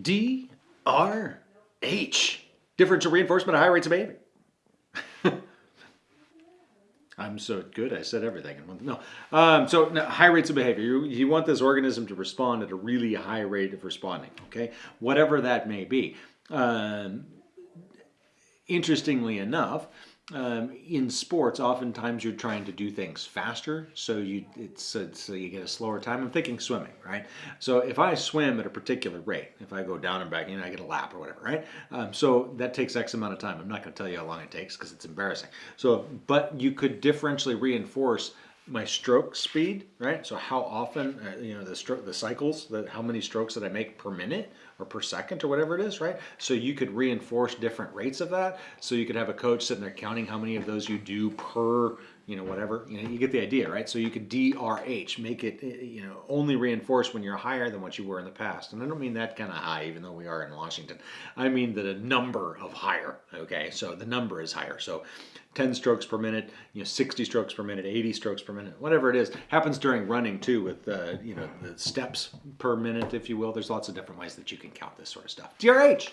DRH. Differential reinforcement at high rates of behavior. I'm so good. I said everything. No. Um, so no, high rates of behavior. You, you want this organism to respond at a really high rate of responding. Okay, whatever that may be. Um, interestingly enough, um, in sports, oftentimes you're trying to do things faster, so you it's, it's so you get a slower time. I'm thinking swimming, right? So if I swim at a particular rate, if I go down and back, know, I get a lap or whatever, right? Um, so that takes X amount of time. I'm not going to tell you how long it takes because it's embarrassing. So, but you could differentially reinforce my stroke speed, right? So how often, uh, you know, the stroke, the cycles, the, how many strokes that I make per minute or per second or whatever it is, right? So you could reinforce different rates of that. So you could have a coach sitting there counting how many of those you do per, you know, whatever. You know, you get the idea, right? So you could DRH, make it, uh, you know, only reinforce when you're higher than what you were in the past. And I don't mean that kind of high, even though we are in Washington. I mean that a number of higher. Okay, so the number is higher. So 10 strokes per minute, you know, 60 strokes per minute, 80 strokes per minute, whatever it is. Happens during running too with, uh, you know, the steps per minute, if you will. There's lots of different ways that you can count this sort of stuff. DRH.